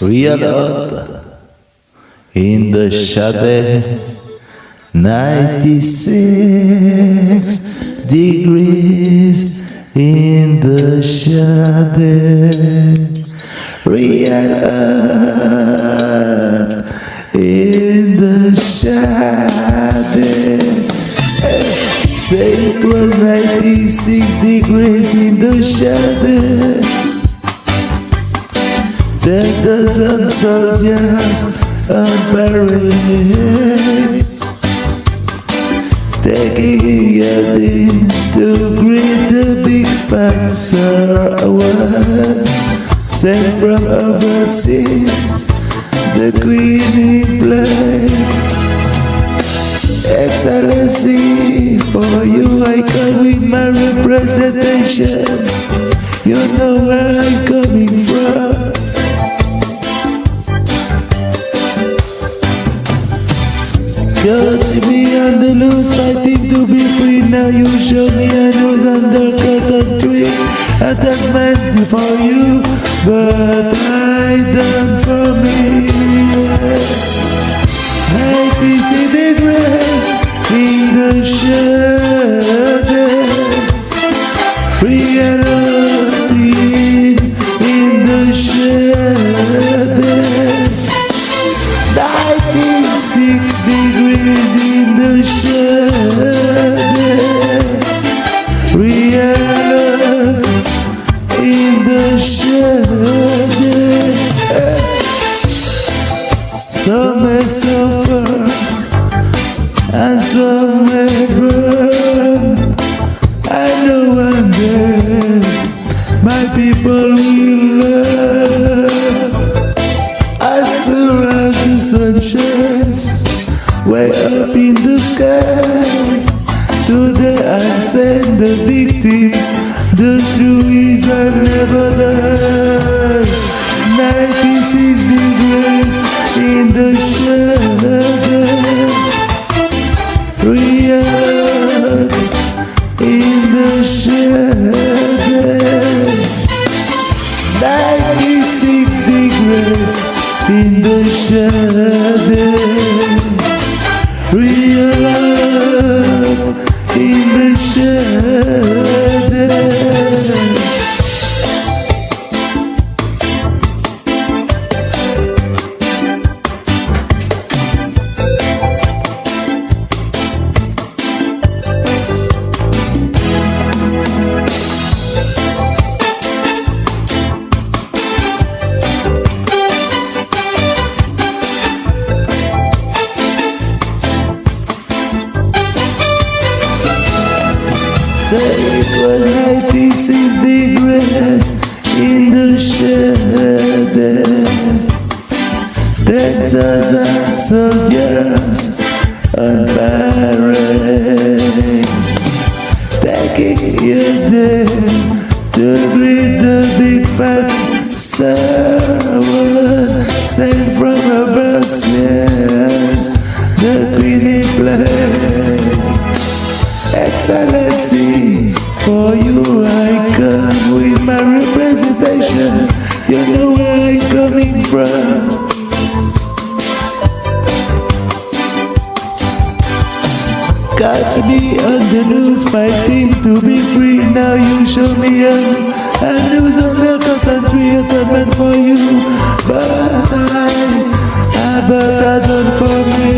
Real earth in the shadow 96 degrees in the shadow. Real earth in the shadow. Say it was 96 degrees in the shadow Ten dozen soldiers on parade Taking a day to greet the big fat award Sent from overseas, the queen in play Excellency, for you I come with my representation. You know where I'm coming from Got me on the loose, fighting to be free. Now you show me I was under curtain. I done meant for you, but I done for me. I see the grass in the shadow. Some may burn I know one day my people will learn soon as the sun shines way up in the sky. Today I send the victim. The truth is I never die. 96 degrees in the shadow. Degrees in the shadow. Real in the shadow. Say it was 96 degrees in the shadow. Texas and soldiers on. Taking you there to greet the big fat server sent from overseas. The queen in play. You know where I'm coming from. Got me on the news fighting to be free. Now you show me up. And news on the a meant for you. But I, I but I done for me.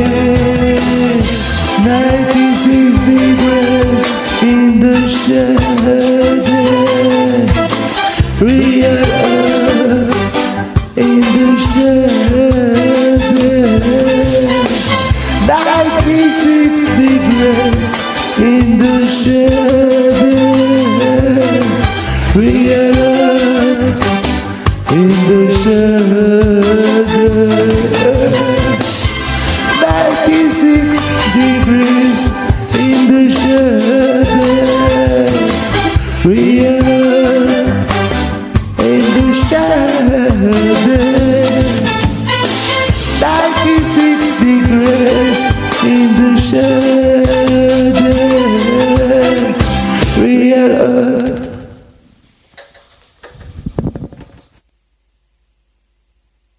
In the shadow. 96 degrees in the shadow. Real in the shadow.